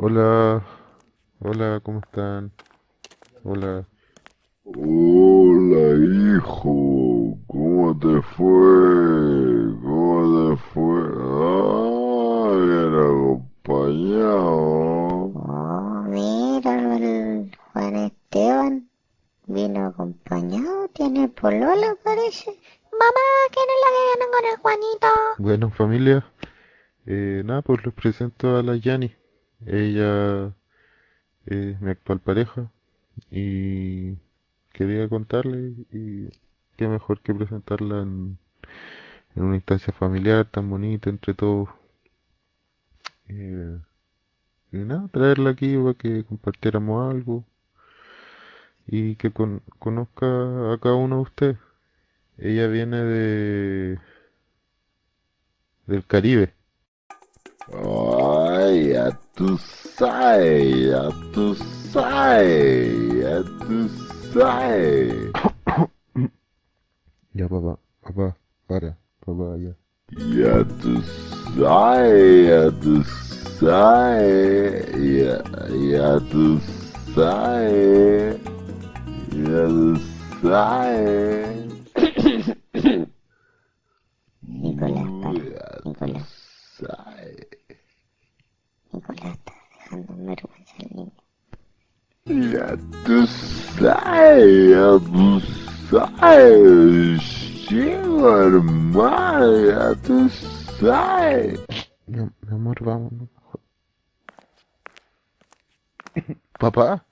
Hola, hola, ¿cómo están? Hola. Hola, hijo, ¿cómo te fue? ¿Cómo te fue? Ah, bien acompañado. Oh, mira, el Juan Esteban vino acompañado, tiene polola parece. Mamá, ¿quién es la que viene con el Juanito? Bueno, familia, eh, nada, pues les presento a la Yani. Ella es mi actual pareja y quería contarle y qué mejor que presentarla en, una instancia familiar tan bonita entre todos. Eh, y nada, traerla aquí para que compartiéramos algo y que con- conozca a cada uno de ustedes. Ella viene de del Caribe. Ay, To say, a tu sai, a tu sai. Ja, Baba, Baba, warte, Baba, ja. Ja, to say, ja, to say, ja, ja, tu sai, ja, tu sai. to Я тусаю, бусаю, север мая тусаю. My meu amor, vamos. Papá?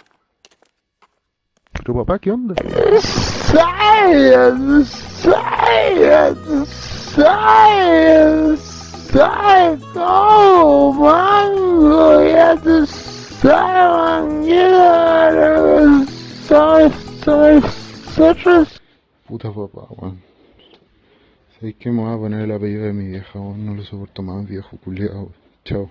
Tu papá, que onda? Science! Science! Science! Science! Oh, mango! Yeah, the Puta papá, weón. ¿Sabes qué me voy a poner el apellido de mi vieja, weón? No lo soporto más, viejo culiao. Chao.